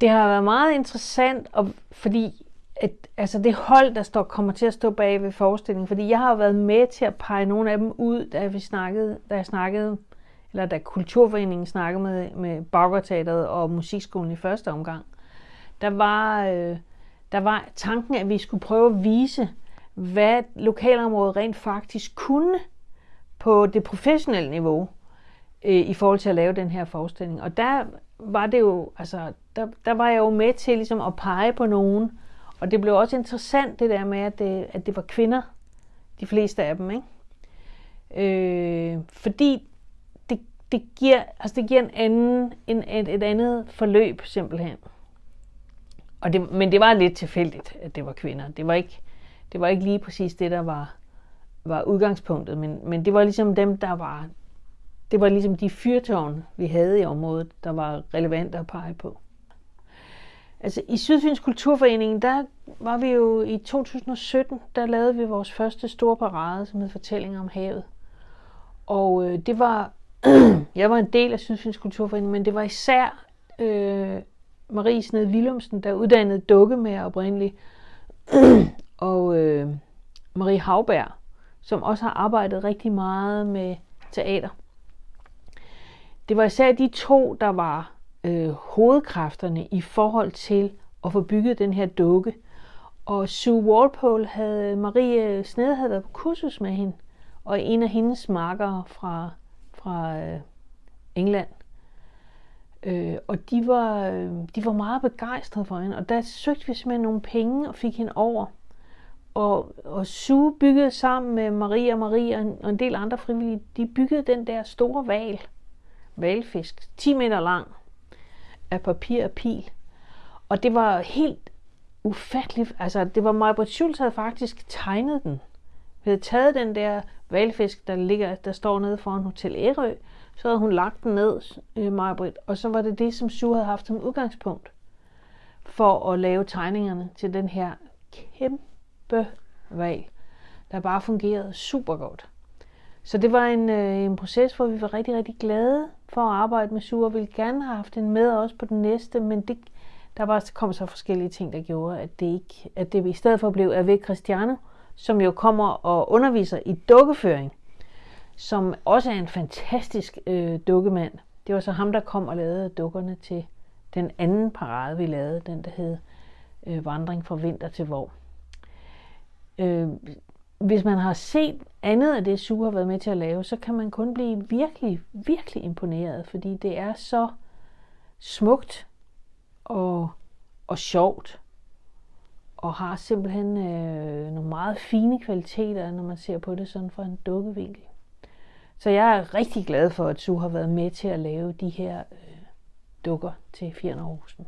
Det har været meget interessant, og fordi at, altså det hold, der står, kommer til at stå bag ved forestillingen, fordi jeg har været med til at pege nogle af dem ud, da vi snakkede, da jeg snakkede, eller da Kulturforeningen snakkede med, med Baggerteateret og Musikskolen i første omgang. Der var, øh, der var tanken, at vi skulle prøve at vise, hvad lokalområdet rent faktisk kunne på det professionelle niveau øh, i forhold til at lave den her forestilling. Og der var det jo, altså, der, der var jeg jo med til ligesom at pege på nogen, og det blev også interessant det der med, at det, at det var kvinder, de fleste af dem, ikke? Øh, fordi det, det, giver, altså det giver en anden, en, et, et andet forløb simpelthen. Og det, men det var lidt tilfældigt, at det var kvinder. Det var ikke, det var ikke lige præcis det, der var, var udgangspunktet, men, men det var ligesom dem, der var, det var ligesom de fyrtårn, vi havde i området, der var relevante at pege på. Altså i Sydfyns Kulturforening, der var vi jo i 2017, der lavede vi vores første store parade, som hed Fortællinger om havet. Og øh, det var, jeg var en del af Sydfyns Kulturforening, men det var især øh, Marie Sned Willumsen, der uddannede dukke med oprindeligt, og øh, Marie Havberg, som også har arbejdet rigtig meget med teater. Det var især de to, der var øh, hovedkræfterne i forhold til at få bygget den her dukke. Og Sue Walpole havde, Marie Snede havde været på kursus med hende, og en af hendes markere fra, fra øh, England. Øh, og de var, øh, de var meget begejstrede for hende, og der søgte vi simpelthen nogle penge og fik hende over. Og, og Sue byggede sammen med Maria og Maria og en del andre frivillige, de byggede den der store val, valfisk, 10 meter lang, af papir og pil. Og det var helt ufatteligt. Altså, det var Majbrit Schultz havde faktisk tegnet den. Vi havde taget den der valfisk, der, ligger, der står nede foran Hotel Ærø, så havde hun lagt den ned, øh, Majbrit, og så var det det, som Sue havde haft som udgangspunkt for at lave tegningerne til den her kæmpe valg, der bare fungerede super godt. Så det var en, øh, en proces, hvor vi var rigtig, rigtig glade for at arbejde med Sue, og ville gerne have haft den med også på den næste, men det, der var kom så forskellige ting, der gjorde, at det, ikke, at det i stedet for blev Ave Christiane, som jo kommer og underviser i dukkeføring, som også er en fantastisk øh, dukkemand. Det var så ham, der kom og lavede dukkerne til den anden parade, vi lavede, den der hed øh, Vandring fra vinter til vår. Øh, hvis man har set andet af det, Sue har været med til at lave, så kan man kun blive virkelig, virkelig imponeret, fordi det er så smukt og, og sjovt, og har simpelthen øh, nogle meget fine kvaliteter, når man ser på det sådan fra en dukkevinkel. Så jeg er rigtig glad for, at Sue har været med til at lave de her øh, dukker til Fjernerhusen.